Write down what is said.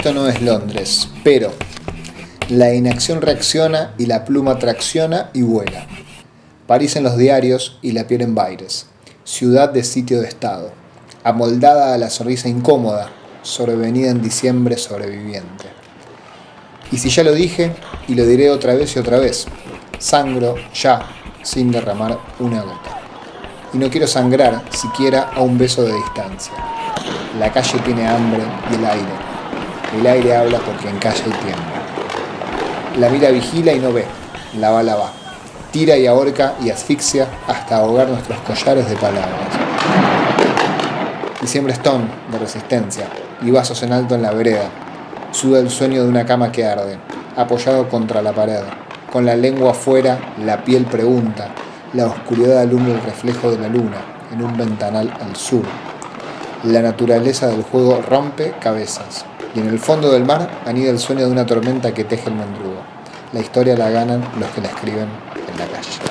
Esto no es Londres, pero la inacción reacciona y la pluma tracciona y vuela. París en los diarios y la piel en Baires. Ciudad de sitio de estado. Amoldada a la sonrisa incómoda, sobrevenida en diciembre sobreviviente. Y si ya lo dije, y lo diré otra vez y otra vez, sangro ya, sin derramar una gota. Y no quiero sangrar siquiera a un beso de distancia. La calle tiene hambre y el aire. El aire habla porque en calle hay tiempo. La mira vigila y no ve, la bala va. Tira y ahorca y asfixia hasta ahogar nuestros collares de palabras. Diciembre Stone, de resistencia, y vasos en alto en la vereda. Suda el sueño de una cama que arde, apoyado contra la pared. Con la lengua afuera, la piel pregunta. La oscuridad alumbra el reflejo de la luna en un ventanal al sur. La naturaleza del juego rompe cabezas. Y en el fondo del mar anida el sueño de una tormenta que teje el mendrugo. La historia la ganan los que la escriben en la calle.